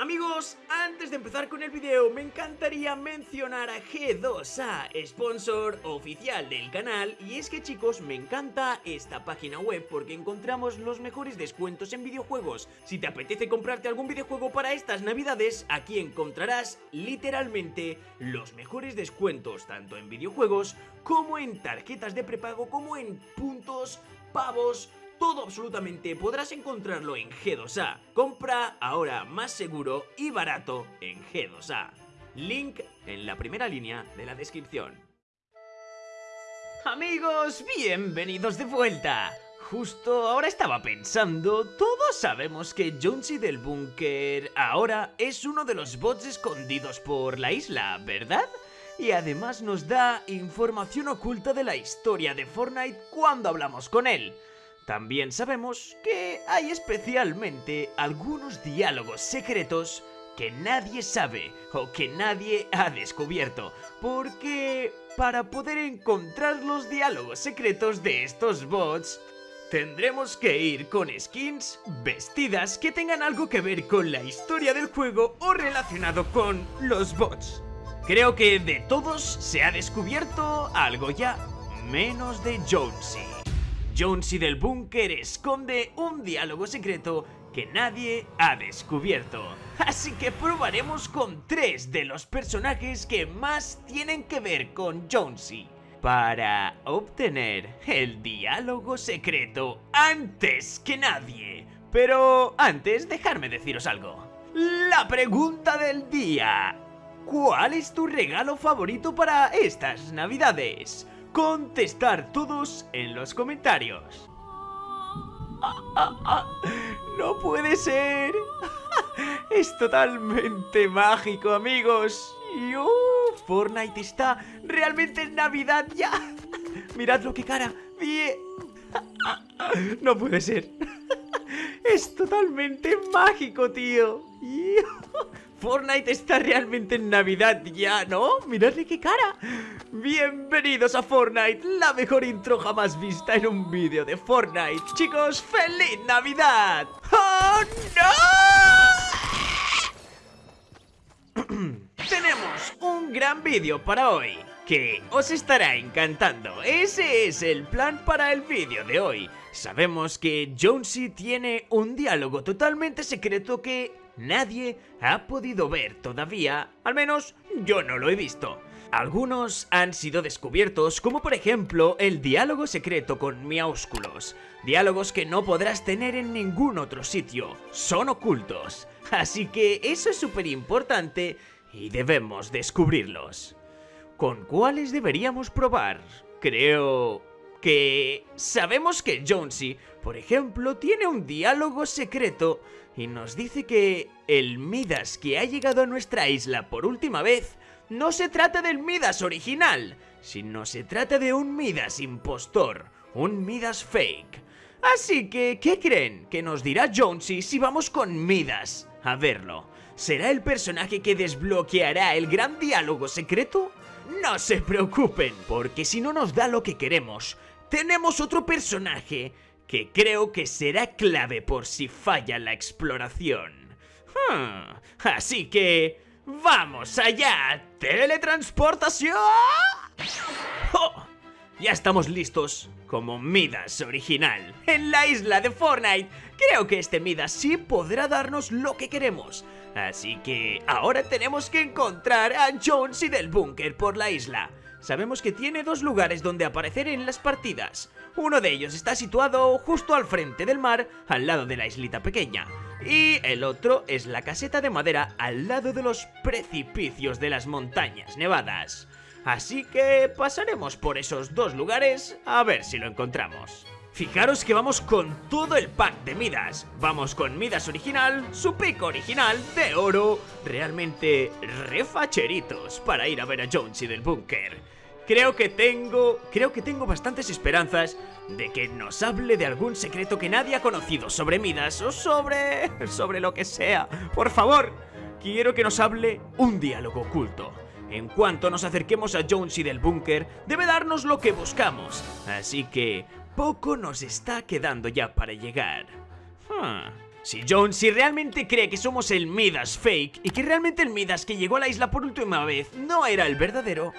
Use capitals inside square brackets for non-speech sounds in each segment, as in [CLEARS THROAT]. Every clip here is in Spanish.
Amigos, antes de empezar con el video me encantaría mencionar a G2A, sponsor oficial del canal y es que chicos me encanta esta página web porque encontramos los mejores descuentos en videojuegos. Si te apetece comprarte algún videojuego para estas navidades, aquí encontrarás literalmente los mejores descuentos tanto en videojuegos como en tarjetas de prepago como en puntos, pavos, todo absolutamente podrás encontrarlo en G2A. Compra ahora más seguro y barato en G2A. Link en la primera línea de la descripción. Amigos, bienvenidos de vuelta. Justo ahora estaba pensando, todos sabemos que Jonesy del Búnker ahora es uno de los bots escondidos por la isla, ¿verdad? Y además nos da información oculta de la historia de Fortnite cuando hablamos con él. También sabemos que hay especialmente algunos diálogos secretos que nadie sabe o que nadie ha descubierto, porque para poder encontrar los diálogos secretos de estos bots, tendremos que ir con skins vestidas que tengan algo que ver con la historia del juego o relacionado con los bots. Creo que de todos se ha descubierto algo ya, menos de Jonesy. Jonesy del búnker esconde un diálogo secreto que nadie ha descubierto. Así que probaremos con tres de los personajes que más tienen que ver con Jonesy para obtener el diálogo secreto antes que nadie. Pero antes, dejarme deciros algo. La pregunta del día. ¿Cuál es tu regalo favorito para estas navidades? Contestar todos en los comentarios. ¡No puede ser! Es totalmente mágico, amigos. Y, Fortnite está realmente en Navidad ya. Mirad lo que cara. No puede ser. Es totalmente mágico, tío. Fortnite está realmente en Navidad ya, ¿no? Miradle qué cara Bienvenidos a Fortnite, la mejor intro jamás vista en un vídeo de Fortnite Chicos, ¡Feliz Navidad! ¡Oh, no! [CLEARS THROAT] Tenemos un gran vídeo para hoy que os estará encantando. Ese es el plan para el vídeo de hoy. Sabemos que Jonesy tiene un diálogo totalmente secreto que nadie ha podido ver todavía, al menos yo no lo he visto. Algunos han sido descubiertos, como por ejemplo el diálogo secreto con Miaúsculos. Diálogos que no podrás tener en ningún otro sitio, son ocultos. Así que eso es súper importante y debemos descubrirlos. ¿Con cuáles deberíamos probar? Creo que sabemos que Jonesy, por ejemplo, tiene un diálogo secreto y nos dice que el Midas que ha llegado a nuestra isla por última vez no se trata del Midas original, sino se trata de un Midas impostor, un Midas fake. Así que, ¿qué creen? Que nos dirá Jonesy si vamos con Midas a verlo. ¿Será el personaje que desbloqueará el gran diálogo secreto? No se preocupen, porque si no nos da lo que queremos, tenemos otro personaje que creo que será clave por si falla la exploración. Hmm, así que... ¡Vamos allá! ¡Teletransportación! ¡Oh! Ya estamos listos como Midas original en la isla de Fortnite. Creo que este Midas sí podrá darnos lo que queremos. Así que ahora tenemos que encontrar a Jonesy del búnker por la isla. Sabemos que tiene dos lugares donde aparecer en las partidas. Uno de ellos está situado justo al frente del mar, al lado de la islita pequeña. Y el otro es la caseta de madera al lado de los precipicios de las montañas nevadas. Así que pasaremos por esos dos lugares a ver si lo encontramos. Fijaros que vamos con todo el pack de Midas. Vamos con Midas original, su pico original de oro, realmente refacheritos para ir a ver a Jonesy del búnker. Creo que tengo, creo que tengo bastantes esperanzas de que nos hable de algún secreto que nadie ha conocido sobre Midas o sobre, [LAUGHS] sobre lo que sea. Por favor, quiero que nos hable un diálogo oculto. En cuanto nos acerquemos a Jonesy del búnker, debe darnos lo que buscamos. Así que poco nos está quedando ya para llegar. Hmm. Si Jonesy realmente cree que somos el Midas fake y que realmente el Midas que llegó a la isla por última vez no era el verdadero,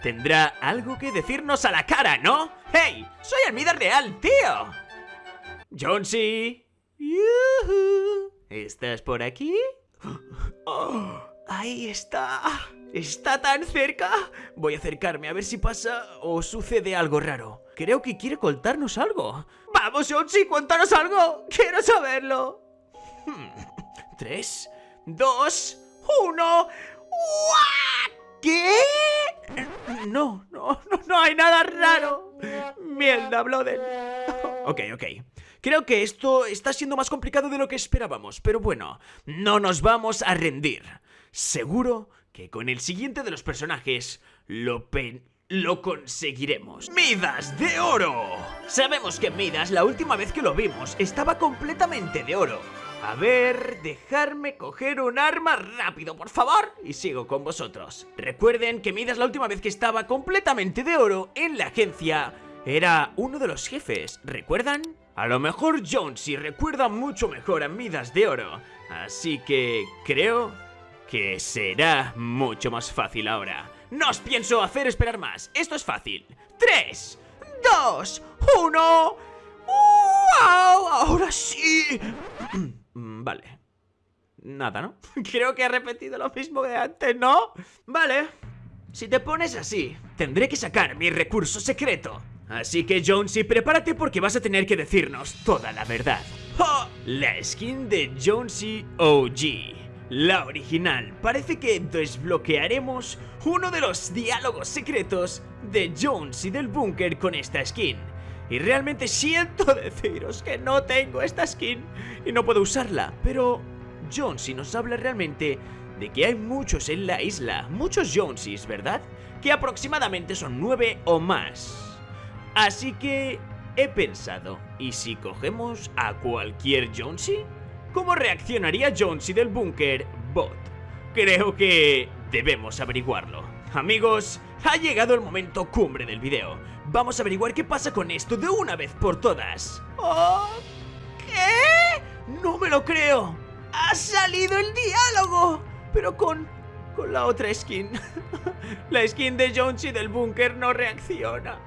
tendrá algo que decirnos a la cara, ¿no? ¡Hey! ¡Soy el Midas real, tío! Jonesy. ¿Estás por aquí? [GASPS] ¡Oh! Ahí está. Está tan cerca. Voy a acercarme a ver si pasa o sucede algo raro. Creo que quiere contarnos algo. ¡Vamos, Jonesy! ¡Cuéntanos algo! ¡Quiero saberlo! Hmm. Tres, dos, uno. ¿Qué? No, no, no, no hay nada raro. Mierda, Bloden. [LAUGHS] Ok, ok. Creo que esto está siendo más complicado de lo que esperábamos, pero bueno, no nos vamos a rendir. Seguro que con el siguiente de los personajes lo pen lo conseguiremos. ¡Midas de oro! Sabemos que Midas, la última vez que lo vimos, estaba completamente de oro. A ver, dejarme coger un arma rápido, por favor, y sigo con vosotros. Recuerden que Midas la última vez que estaba completamente de oro en la agencia era uno de los jefes, ¿recuerdan? A lo mejor Jonesy recuerda mucho mejor a Midas de oro, así que creo que será mucho más fácil ahora. No os pienso hacer esperar más, esto es fácil. ¡Tres! ¡Dos! ¡Uno! ¡Wow! ¡Ahora sí! Mm, vale. Nada, ¿no? [LAUGHS] Creo que he repetido lo mismo de antes, ¿no? Vale. Si te pones así, tendré que sacar mi recurso secreto. Así que Jonesy, prepárate porque vas a tener que decirnos toda la verdad. La skin de Jonesy OG. La original. Parece que desbloquearemos uno de los diálogos secretos de Jonesy del búnker con esta skin. Y realmente siento [LAUGHS] deciros que no tengo esta skin y no puedo usarla. Pero Jonesy nos habla realmente de que hay muchos en la isla, muchos Jonesys, ¿verdad? Que aproximadamente son nueve o más. Así que he pensado, ¿y si cogemos a cualquier Jonesy? ¿Cómo reaccionaría Jonesy del búnker bot? Creo que debemos averiguarlo. Amigos, ha llegado el momento cumbre del video. Vamos a averiguar qué pasa con esto de una vez por todas. ¿Oh? ¿Qué? No me lo creo. Ha salido el diálogo. Pero con... con la otra skin. [LAUGHS] la skin de Jonesy del búnker no reacciona.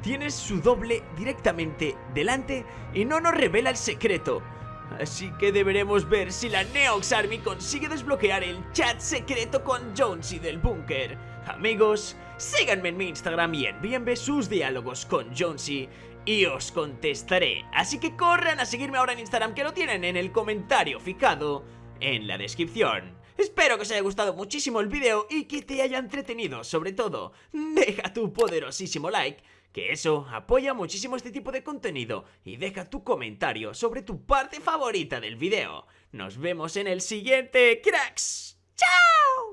Tienes su doble directamente delante y no nos revela el secreto. Así que deberemos ver si la Neox Army consigue desbloquear el chat secreto con Jonesy del búnker. Amigos, síganme en mi Instagram y envíenme sus diálogos con Jonesy y os contestaré. Así que corran a seguirme ahora en Instagram que lo tienen en el comentario fijado en la descripción. Espero que os haya gustado muchísimo el vídeo y que te haya entretenido. Sobre todo, deja tu poderosísimo like que eso apoya muchísimo este tipo de contenido y deja tu comentario sobre tu parte favorita del video. Nos vemos en el siguiente, cracks. ¡Chao!